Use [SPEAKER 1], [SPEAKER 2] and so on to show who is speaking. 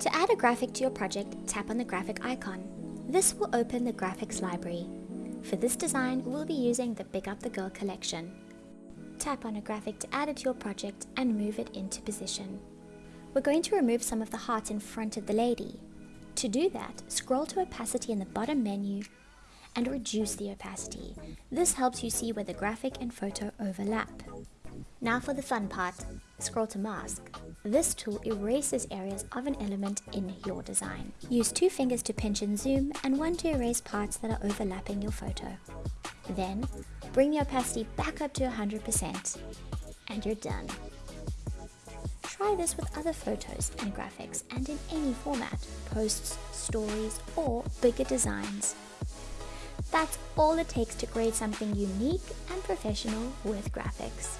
[SPEAKER 1] To add a graphic to your project, tap on the graphic icon. This will open the graphics library. For this design, we'll be using the Big Up the Girl collection. Tap on a graphic to add it to your project and move it into position. We're going to remove some of the heart in front of the lady. To do that, scroll to opacity in the bottom menu and reduce the opacity. This helps you see where the graphic and photo overlap. Now for the fun part, scroll to mask. This tool erases areas of an element in your design. Use two fingers to pinch and zoom and one to erase parts that are overlapping your photo. Then, bring the opacity back up to 100% and you're done. Try this with other photos and graphics and in any format, posts, stories, or bigger designs. That's all it takes to create something unique and professional with graphics.